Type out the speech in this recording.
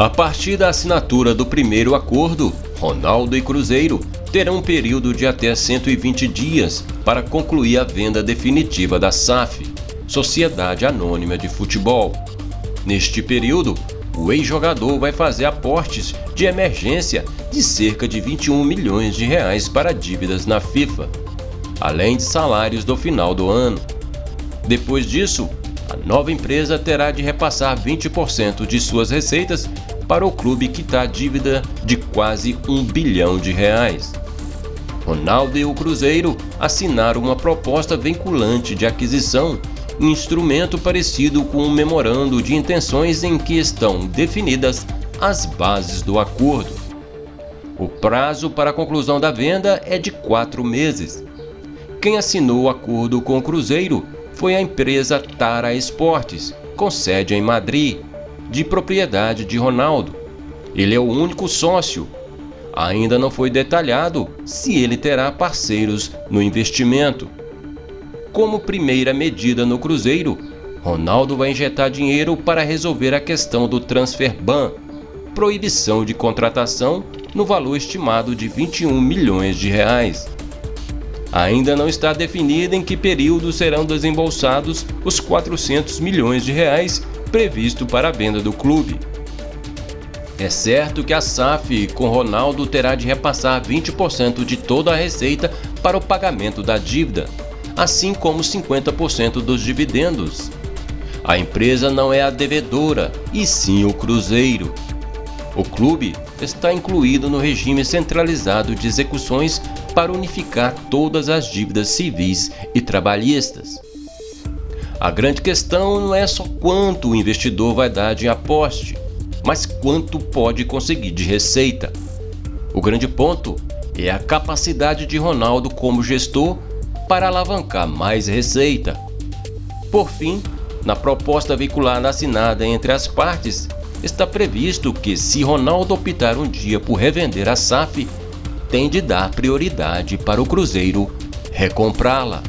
A partir da assinatura do primeiro acordo, Ronaldo e Cruzeiro terão um período de até 120 dias para concluir a venda definitiva da SAF, Sociedade Anônima de Futebol. Neste período, o ex-jogador vai fazer aportes de emergência de cerca de 21 milhões de reais para dívidas na FIFA, além de salários do final do ano. Depois disso, a nova empresa terá de repassar 20% de suas receitas para o clube quitar dívida de quase um bilhão de reais. Ronaldo e o Cruzeiro assinaram uma proposta vinculante de aquisição, um instrumento parecido com um memorando de intenções em que estão definidas as bases do acordo. O prazo para a conclusão da venda é de quatro meses. Quem assinou o acordo com o Cruzeiro foi a empresa Tara Esportes, com sede em Madrid, de propriedade de Ronaldo. Ele é o único sócio. Ainda não foi detalhado se ele terá parceiros no investimento. Como primeira medida no Cruzeiro, Ronaldo vai injetar dinheiro para resolver a questão do transfer ban, proibição de contratação no valor estimado de 21 milhões de reais. Ainda não está definido em que período serão desembolsados os 400 milhões de reais previsto para a venda do clube. É certo que a SAF com Ronaldo terá de repassar 20% de toda a receita para o pagamento da dívida, assim como 50% dos dividendos. A empresa não é a devedora, e sim o Cruzeiro. O clube está incluído no regime centralizado de execuções para unificar todas as dívidas civis e trabalhistas. A grande questão não é só quanto o investidor vai dar de aposte, mas quanto pode conseguir de receita. O grande ponto é a capacidade de Ronaldo como gestor para alavancar mais receita. Por fim, na proposta veiculada assinada entre as partes, está previsto que se Ronaldo optar um dia por revender a SAF, tem de dar prioridade para o Cruzeiro recomprá-la.